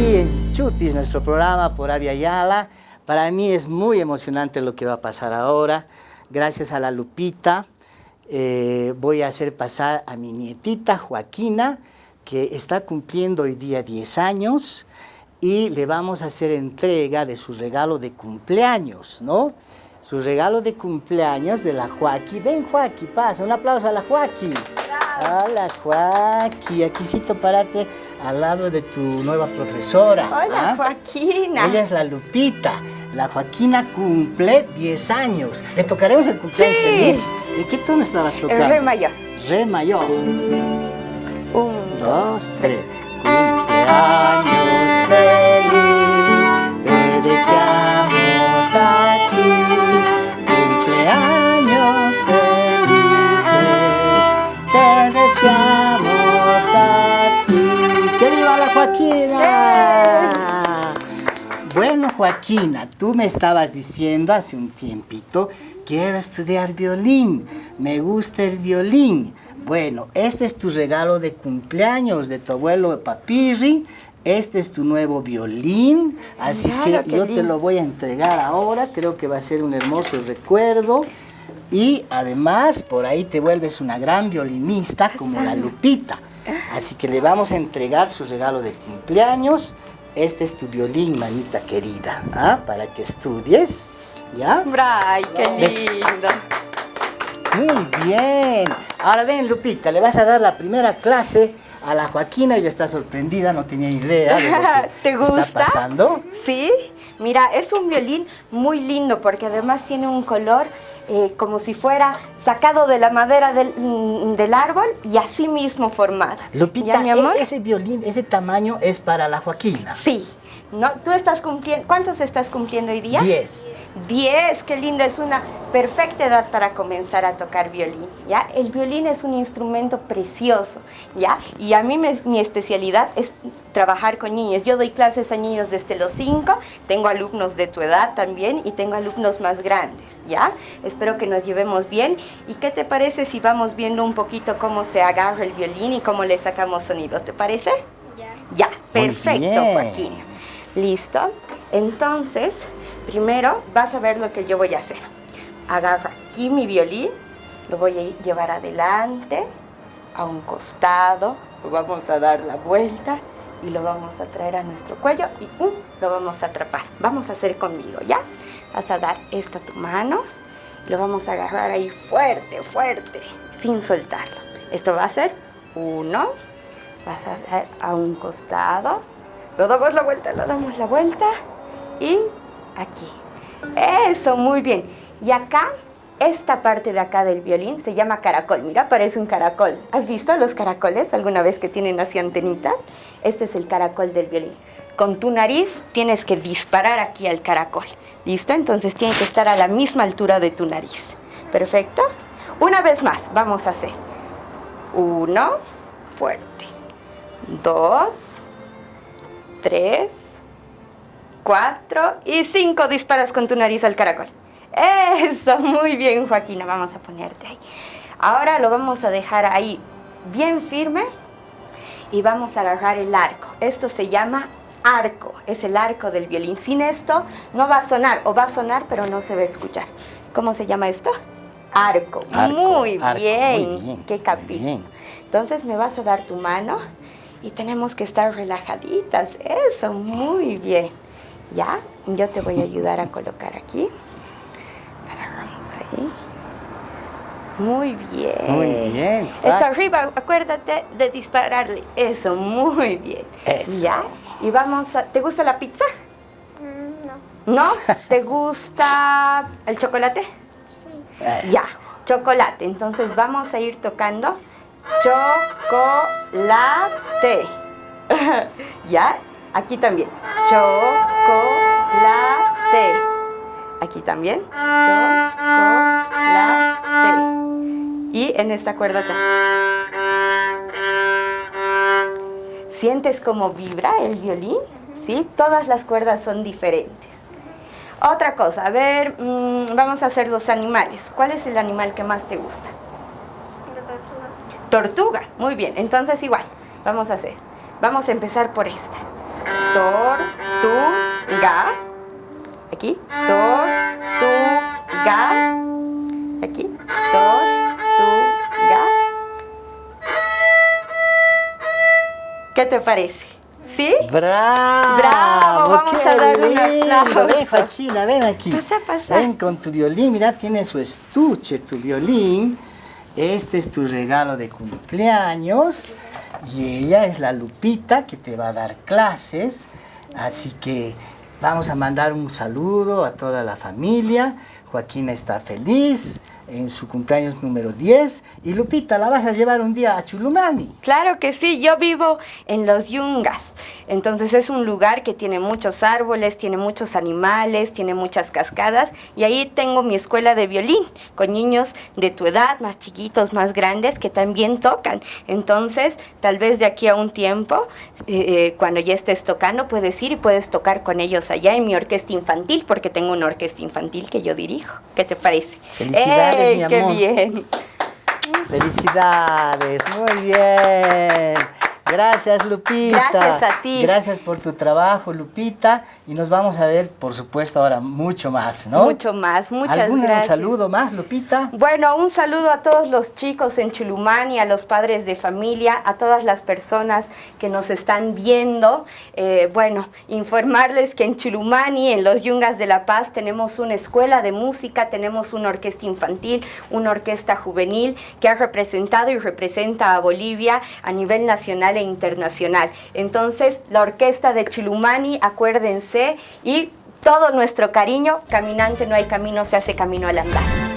aquí en Chutis, nuestro programa por Avia Yala. Para mí es muy emocionante lo que va a pasar ahora. Gracias a la Lupita eh, voy a hacer pasar a mi nietita Joaquina, que está cumpliendo hoy día 10 años y le vamos a hacer entrega de su regalo de cumpleaños, ¿no? Su regalo de cumpleaños de la Joaquí. Ven, Joaquí, pasa. Un aplauso a la Joaquí. Hola, Joaquí. Aquícito, párate al lado de tu nueva profesora. Hola, ¿ah? Joaquina. Ella es la Lupita. La Joaquina cumple 10 años. ¿Le tocaremos el cumpleaños feliz? ¿De qué tono estabas tocando? El re mayor. Re mayor. Un, dos, tres. Cumpleaños feliz, Bueno, Joaquina, tú me estabas diciendo hace un tiempito, quiero estudiar violín, me gusta el violín. Bueno, este es tu regalo de cumpleaños de tu abuelo Papirri. Este es tu nuevo violín, así que yo te lo voy a entregar ahora. Creo que va a ser un hermoso recuerdo. Y además, por ahí te vuelves una gran violinista como la Lupita. Así que le vamos a entregar su regalo de cumpleaños. Este es tu violín, manita querida, ¿ah? para que estudies. ¿Ya? ¡Ay, qué lindo! Muy bien. Ahora ven, Lupita, le vas a dar la primera clase a la Joaquina. Ella está sorprendida, no tenía idea de lo que ¿Te gusta? está pasando. Sí, mira, es un violín muy lindo porque además tiene un color eh, como si fuera sacado de la madera del, mm, del árbol y así mismo formado. Lupita, ¿Ya, mi amor? e- ese violín, ese tamaño es para la Joaquina. Sí. ¿No? ¿Tú estás cumpliendo? ¿Cuántos estás cumpliendo hoy día? Diez. Diez, qué lindo, es una perfecta edad para comenzar a tocar violín, ¿ya? El violín es un instrumento precioso, ¿ya? Y a mí me- mi especialidad es trabajar con niños. Yo doy clases a niños desde los cinco, tengo alumnos de tu edad también y tengo alumnos más grandes, ¿ya? Espero que nos llevemos bien. ¿Y qué te parece si vamos viendo un poquito cómo se agarra el violín y cómo le sacamos sonido? ¿Te parece? Ya. Ya, perfecto. Joaquín. ¿Listo? Entonces, primero vas a ver lo que yo voy a hacer. Agarro aquí mi violín, lo voy a llevar adelante, a un costado, lo vamos a dar la vuelta y lo vamos a traer a nuestro cuello y ¡um! lo vamos a atrapar. Vamos a hacer conmigo, ¿ya? Vas a dar esto a tu mano, lo vamos a agarrar ahí fuerte, fuerte, sin soltarlo. Esto va a ser uno, vas a dar a un costado, lo damos la vuelta, lo damos la vuelta y aquí. Eso, muy bien. Y acá, esta parte de acá del violín se llama caracol. Mira, parece un caracol. ¿Has visto los caracoles alguna vez que tienen así antenitas? Este es el caracol del violín. Con tu nariz tienes que disparar aquí al caracol. ¿Listo? Entonces tiene que estar a la misma altura de tu nariz. ¿Perfecto? Una vez más, vamos a hacer. Uno, fuerte. Dos, tres, cuatro y cinco disparas con tu nariz al caracol. Eso, muy bien, Joaquina. Vamos a ponerte ahí. Ahora lo vamos a dejar ahí bien firme y vamos a agarrar el arco. Esto se llama arco, es el arco del violín. Sin esto no va a sonar, o va a sonar, pero no se va a escuchar. ¿Cómo se llama esto? Arco. Arco, muy, arco, bien. muy bien, Qué bien. Entonces me vas a dar tu mano y tenemos que estar relajaditas. Eso, muy bien. ¿Ya? Yo te voy a ayudar a colocar aquí. Agarramos ahí. Muy bien. Muy bien, Esto Joaquín. arriba, acuérdate de dispararle. Eso, muy bien. Eso. ¿Ya? Y vamos a... ¿Te gusta la pizza? Mm, no. ¿No? ¿Te gusta el chocolate? Sí. Eso. Ya, chocolate. Entonces vamos a ir tocando chocolate. ¿Ya? Aquí también. Chocolate. Aquí también. Chocolate. En esta cuerda. ¿Sientes cómo vibra el violín? ¿Sí? Todas las cuerdas son diferentes. Otra cosa, a ver, mm, vamos a hacer los animales. ¿Cuál es el animal que más te gusta? La tortuga. Tortuga, muy bien. Entonces igual, vamos a hacer. Vamos a empezar por esta. tortuga. Aquí, tortuga. Aquí, tortuga. ¿Qué te parece? ¿Sí? ¡Bravo! ¡Bravo! Vamos ¡Qué a dar un lindo! aplauso. Ven, Joaquina, ven aquí. Pasa, pasa. Ven con tu violín. Mira, tiene su estuche, tu violín. Este es tu regalo de cumpleaños. Y ella es la Lupita que te va a dar clases. Así que vamos a mandar un saludo a toda la familia. Joaquina está feliz en su cumpleaños número 10. Y Lupita, la vas a llevar un día a Chulumani. Claro que sí, yo vivo en los Yungas. Entonces es un lugar que tiene muchos árboles, tiene muchos animales, tiene muchas cascadas y ahí tengo mi escuela de violín con niños de tu edad, más chiquitos, más grandes, que también tocan. Entonces, tal vez de aquí a un tiempo, eh, eh, cuando ya estés tocando, puedes ir y puedes tocar con ellos allá en mi orquesta infantil, porque tengo una orquesta infantil que yo dirijo. ¿Qué te parece? Felicidades, ¡Ey, mi ¡Qué amor! bien! Felicidades, muy bien. Gracias, Lupita. Gracias a ti. Gracias por tu trabajo, Lupita. Y nos vamos a ver, por supuesto, ahora mucho más, ¿no? Mucho más, muchas ¿Algún gracias. saludo más, Lupita? Bueno, un saludo a todos los chicos en Chulumani, a los padres de familia, a todas las personas que nos están viendo. Eh, bueno, informarles que en Chulumani, en los Yungas de La Paz, tenemos una escuela de música, tenemos una orquesta infantil, una orquesta juvenil que ha representado y representa a Bolivia a nivel nacional internacional. Entonces, la orquesta de Chulumani, acuérdense, y todo nuestro cariño, caminante no hay camino, se hace camino al andar.